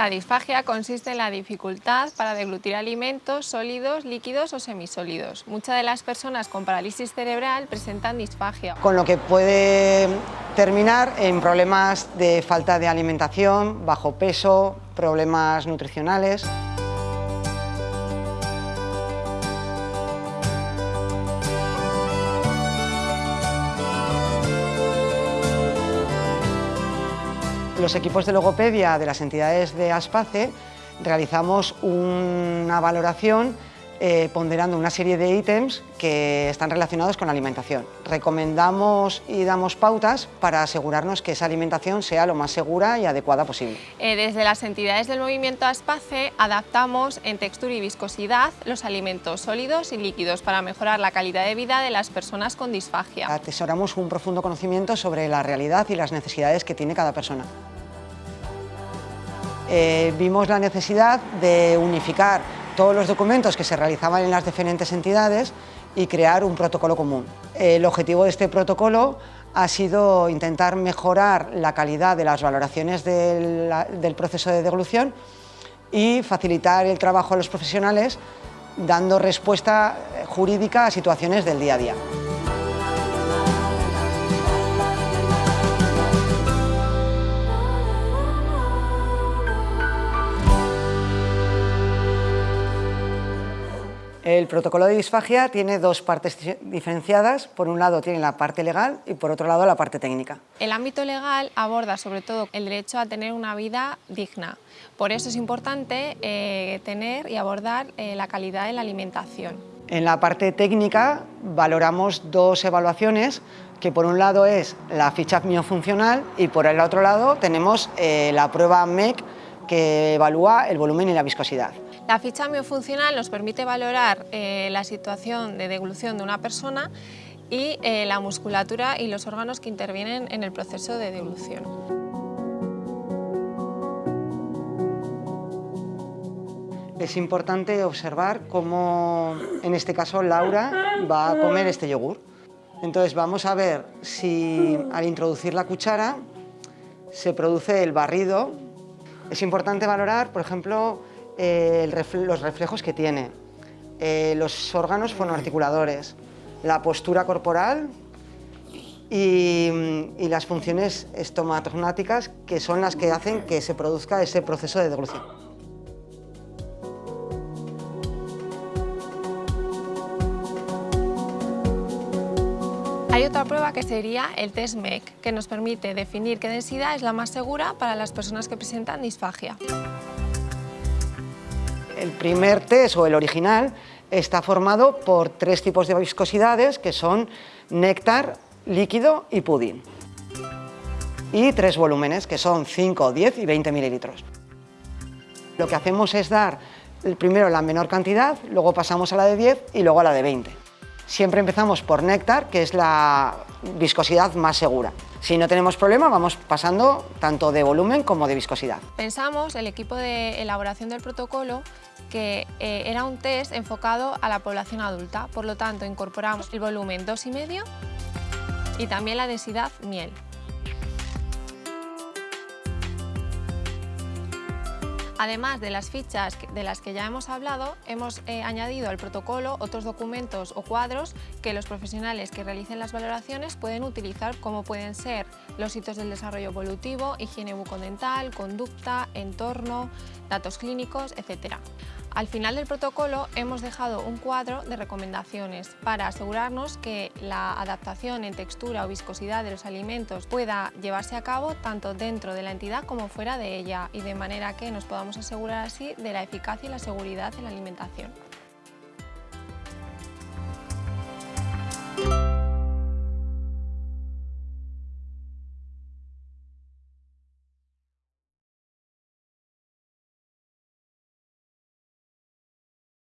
La disfagia consiste en la dificultad para deglutir alimentos sólidos, líquidos o semisólidos. Muchas de las personas con parálisis cerebral presentan disfagia. Con lo que puede terminar en problemas de falta de alimentación, bajo peso, problemas nutricionales. Los equipos de logopedia de las entidades de ASPACE realizamos una valoración eh, ponderando una serie de ítems que están relacionados con la alimentación. Recomendamos y damos pautas para asegurarnos que esa alimentación sea lo más segura y adecuada posible. Eh, desde las entidades del movimiento ASPACE adaptamos en textura y viscosidad los alimentos sólidos y líquidos para mejorar la calidad de vida de las personas con disfagia. Atesoramos un profundo conocimiento sobre la realidad y las necesidades que tiene cada persona. Eh, vimos la necesidad de unificar todos los documentos que se realizaban en las diferentes entidades y crear un protocolo común. El objetivo de este protocolo ha sido intentar mejorar la calidad de las valoraciones del, proceso de deglución y facilitar el trabajo a los profesionales dando respuesta jurídica a situaciones del día a día. El protocolo de disfagia tiene dos partes diferenciadas. Por un lado tiene la parte legal y por otro lado la parte técnica. El ámbito legal aborda sobre todo el derecho a tener una vida digna. Por eso es importante eh, tener y abordar eh, la calidad de la alimentación. En la parte técnica valoramos dos evaluaciones que por un lado es la ficha miofuncional y por el otro lado tenemos eh, la prueba MEC que evalúa el volumen y la viscosidad. La ficha miofuncional nos permite valorar eh, la situación de deglución de una persona y eh, la musculatura y los órganos que intervienen en el proceso de deglución. Es importante observar cómo, en este caso, Laura va a comer este yogur. Entonces vamos a ver si al introducir la cuchara se produce el barrido. Es importante valorar, por ejemplo, eh, los reflejos que tiene, eh, los órganos fonoarticuladores, la postura corporal y, las funciones estomatognáticas que son las que hacen que se produzca ese proceso de deglución. Hay otra prueba que sería el test MEC, que nos permite definir qué densidad es la más segura para las personas que presentan disfagia. El primer test, o el original, está formado por tres tipos de viscosidades, que son néctar, líquido y pudín. Y tres volúmenes, que son 5, 10 y 20 mililitros. Lo que hacemos es dar primero la menor cantidad, luego pasamos a la de 10 y luego a la de 20. Siempre empezamos por néctar, que es la viscosidad más segura. Si no tenemos problema, vamos pasando tanto de volumen como de viscosidad. Pensamos, el equipo de elaboración del protocolo, que eh, era un test enfocado a la población adulta. Por lo tanto, incorporamos el volumen 2,5 y también la densidad miel. Además de las fichas de las que ya hemos hablado, hemos eh, añadido al protocolo otros documentos o cuadros que los profesionales que realicen las valoraciones pueden utilizar como pueden ser los hitos del desarrollo evolutivo, higiene bucodental, conducta, entorno, datos clínicos, etc. Al final del protocolo hemos dejado un cuadro de recomendaciones para asegurarnos que la adaptación en textura o viscosidad de los alimentos pueda llevarse a cabo tanto dentro de la entidad como fuera de ella y de manera que nos podamos asegurar así de la eficacia y la seguridad en la alimentación.